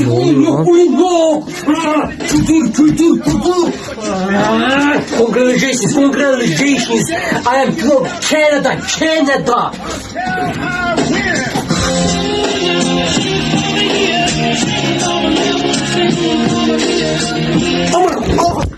Ne oluyor lan? Kültür, kültür, kültür. Congratulations, congratulations. I am from Canada, Canada. Aman, aman.